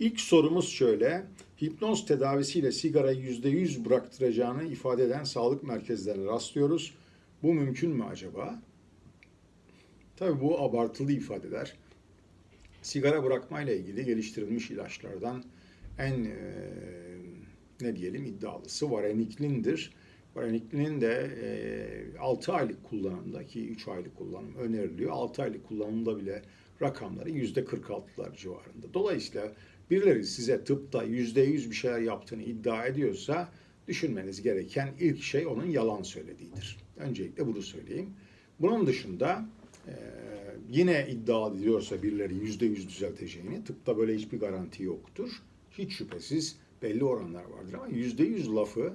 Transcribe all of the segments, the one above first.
İlk sorumuz şöyle. Hipnoz tedavisiyle sigarayı %100 bıraktıracağını ifade eden sağlık merkezlerine rastlıyoruz. Bu mümkün mü acaba? Tabii bu abartılı ifadeler. Sigara bırakmayla ilgili geliştirilmiş ilaçlardan en e, ne diyelim iddialısı vareniklindir. Vareniklinin de e, 6 aylık kullanımda ki 3 aylık kullanım öneriliyor. 6 aylık kullanımda bile rakamları %46'lar civarında. Dolayısıyla birileri size tıpta %100 bir şeyler yaptığını iddia ediyorsa düşünmeniz gereken ilk şey onun yalan söylediğidir. Öncelikle bunu söyleyeyim. Bunun dışında e, yine iddia ediliyorsa birileri %100 düzelteceğini, tıpta böyle hiçbir garanti yoktur. Hiç şüphesiz belli oranlar vardır ama %100 lafı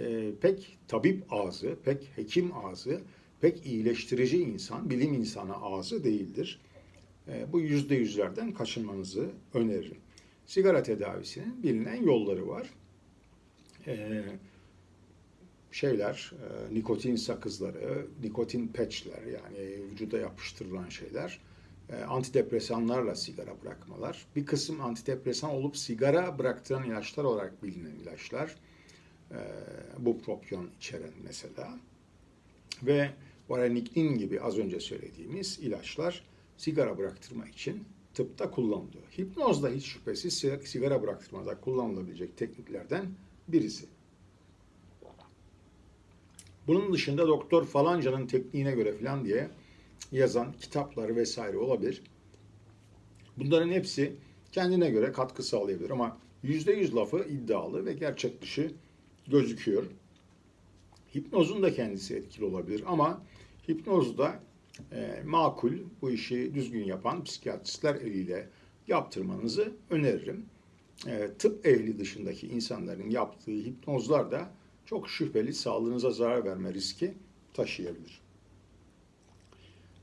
e, pek tabip ağzı, pek hekim ağzı, pek iyileştirici insan, bilim insanı ağzı değildir. E, bu yüzde yüzlerden kaçınmanızı öneririm. Sigara tedavisinin bilinen yolları var. E, şeyler, e, nikotin sakızları, nikotin patchler yani vücuda yapıştırılan şeyler, e, antidepresanlarla sigara bırakmalar. Bir kısım antidepresan olup sigara bıraktıran ilaçlar olarak bilinen ilaçlar. E, bupropyon içeren mesela. Ve vareniklin gibi az önce söylediğimiz ilaçlar sigara bıraktırma için tıpta kullanılıyor. Hipnoz da hiç şüphesiz sigara bıraktırmada kullanılabilecek tekniklerden birisi. Bunun dışında doktor falancanın tekniğine göre falan diye yazan kitapları vesaire olabilir. Bunların hepsi kendine göre katkı sağlayabilir ama %100 lafı iddialı ve gerçek dışı gözüküyor. Hipnozun da kendisi etkili olabilir ama hipnozda e, makul bu işi düzgün yapan psikiyatristler eliyle yaptırmanızı öneririm. E, tıp ehli dışındaki insanların yaptığı hipnozlar da çok şüpheli sağlığınıza zarar verme riski taşıyabilir.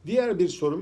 Diğer bir sorum